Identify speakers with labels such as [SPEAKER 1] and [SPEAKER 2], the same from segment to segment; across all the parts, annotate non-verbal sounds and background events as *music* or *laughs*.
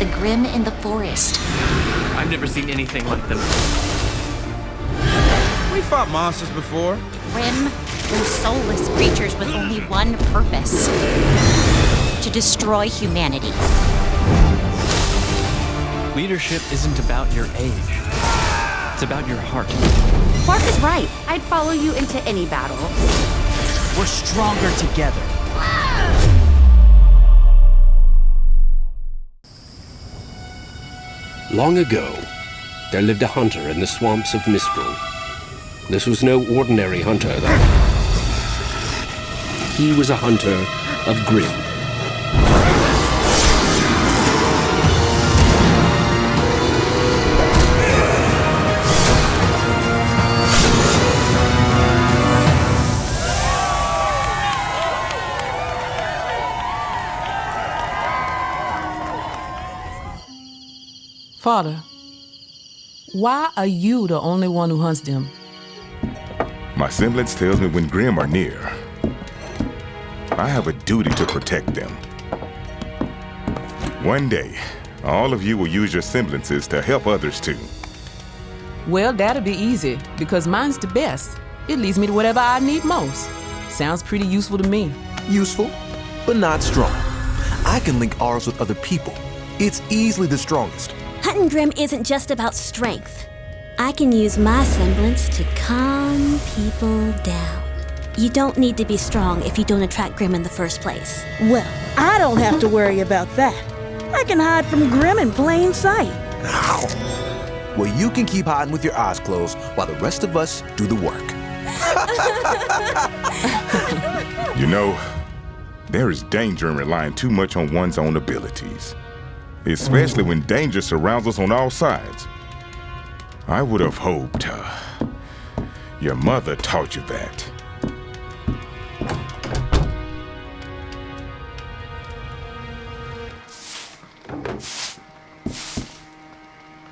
[SPEAKER 1] the Grimm in the forest.
[SPEAKER 2] I've never seen anything like them.
[SPEAKER 3] We fought monsters before.
[SPEAKER 1] Grimm were soulless creatures with only one purpose to destroy humanity.
[SPEAKER 2] Leadership isn't about your age, it's about your heart.
[SPEAKER 4] Quark is right. I'd follow you into any battle.
[SPEAKER 2] We're stronger together.
[SPEAKER 5] Long ago, there lived a hunter in the swamps of Mistral. This was no ordinary hunter, though. He was a hunter of Grimm.
[SPEAKER 6] Father, why are you the only one who hunts them?
[SPEAKER 7] My semblance tells me when Grimm are near. I have a duty to protect them. One day, all of you will use your semblances to help others too.
[SPEAKER 6] Well, that'll be easy, because mine's the best. It leads me to whatever I need most. Sounds pretty useful to me.
[SPEAKER 8] Useful, but not strong. I can link ours with other people. It's easily the strongest.
[SPEAKER 9] Hunting Grimm isn't just about strength. I can use my semblance to calm people down. You don't need to be strong if you don't attract Grimm in the first place.
[SPEAKER 10] Well, I don't have to worry about that. I can hide from Grimm in plain sight. *laughs*
[SPEAKER 8] Well, you can keep hiding with your eyes closed while the rest of us do the work. *laughs*
[SPEAKER 7] You know, there is danger in relying too much on one's own abilities, especially when danger surrounds us on all sides. I would have hoped uh, your mother taught you that.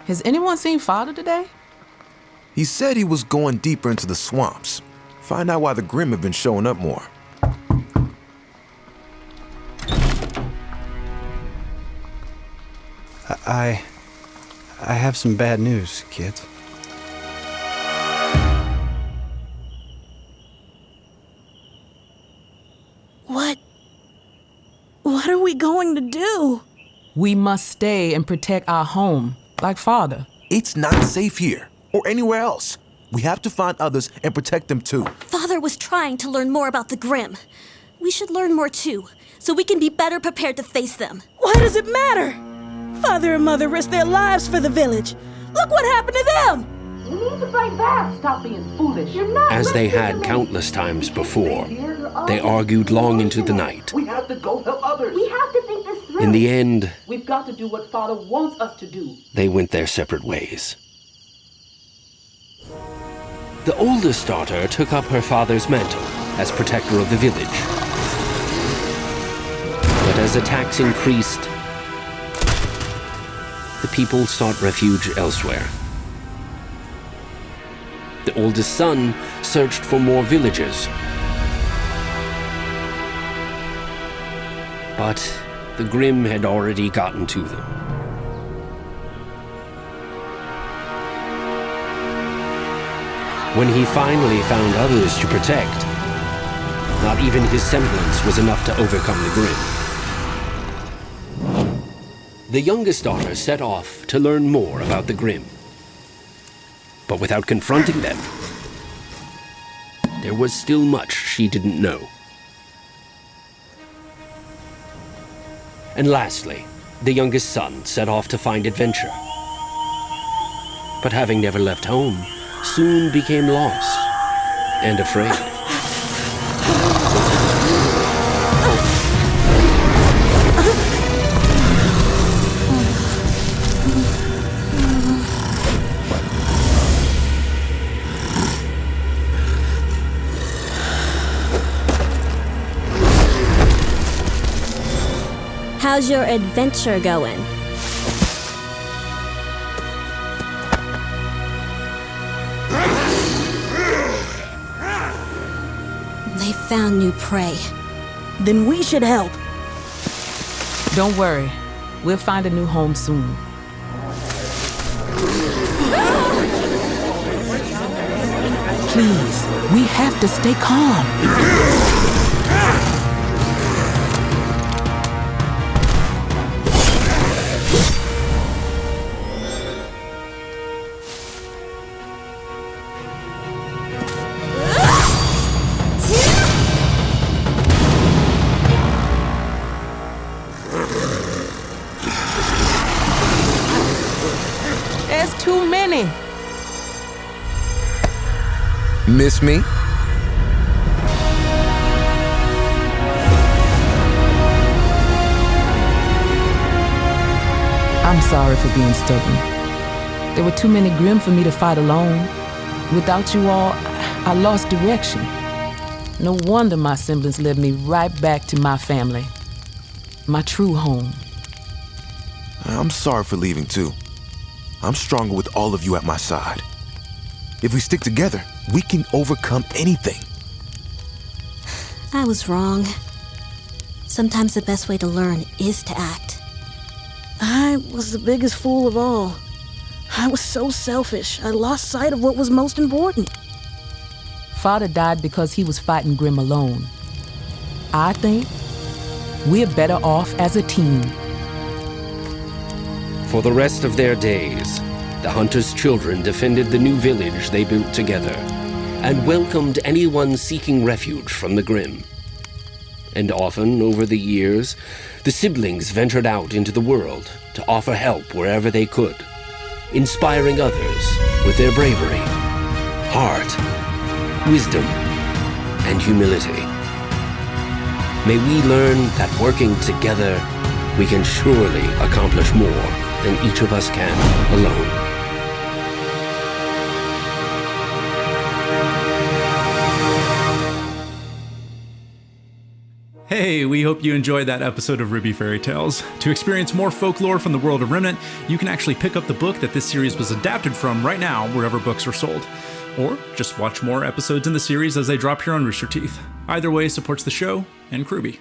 [SPEAKER 6] Has anyone seen Father today?
[SPEAKER 8] He said he was going deeper into the swamps. Find out why the Grimm have been showing up more.
[SPEAKER 11] I. I have some bad news, kids.
[SPEAKER 10] What? What are we going to do?
[SPEAKER 6] We must stay and protect our home, like Father.
[SPEAKER 8] It's not safe here or anywhere else. We have to find others and protect them too.
[SPEAKER 9] Father was trying to learn more about the Grimm. We should learn more too, so we can be better prepared to face them.
[SPEAKER 10] Why does it matter? Father and Mother risked their lives for the village. Look what happened to them!
[SPEAKER 12] You need to fight back. Stop being foolish. You're not
[SPEAKER 5] As they had
[SPEAKER 12] to me.
[SPEAKER 5] countless times before, they argued long into the night.
[SPEAKER 12] We have to go help others. We have to think this through.
[SPEAKER 5] In the end,
[SPEAKER 12] We've got to do what Father wants us to do.
[SPEAKER 5] they went their separate ways. The oldest daughter took up her father's mantle as protector of the village. But as attacks increased, the people sought refuge elsewhere. The oldest son searched for more villages. But the Grimm had already gotten to them. When he finally found others to protect, not even his semblance was enough to overcome the Grimm. The youngest daughter set off to learn more about the Grimm. But without confronting them, there was still much she didn't know. And lastly, the youngest son set off to find adventure. But having never left home, soon became lost and afraid.
[SPEAKER 9] How's your adventure going? They found new prey.
[SPEAKER 10] Then we should help.
[SPEAKER 6] Don't worry. We'll find a new home soon. Please, we have to stay calm.
[SPEAKER 8] Miss me?
[SPEAKER 6] I'm sorry for being stubborn. There were too many Grimm for me to fight alone. Without you all, I lost direction. No wonder my semblance led me right back to my family, my true home.
[SPEAKER 8] I'm sorry for leaving too. I'm stronger with all of you at my side. If we stick together, we can overcome anything.
[SPEAKER 9] I was wrong. Sometimes the best way to learn is to act.
[SPEAKER 10] I was the biggest fool of all. I was so selfish, I lost sight of what was most important.
[SPEAKER 6] Father died because he was fighting Grimm alone. I think we're better off as a team.
[SPEAKER 5] For the rest of their days, the hunter's children defended the new village they built together and welcomed anyone seeking refuge from the Grimm. And often, over the years, the siblings ventured out into the world to offer help wherever they could, inspiring others with their bravery, heart, wisdom, and humility. May we learn that working together, we can surely accomplish more than each of us can alone.
[SPEAKER 13] Hey, we hope you enjoyed that episode of RWBY Fairy Tales. To experience more folklore from the world of Remnant, you can actually pick up the book that this series was adapted from right now, wherever books are sold. Or just watch more episodes in the series as they drop here on Rooster Teeth. Either way supports the show and RWBY.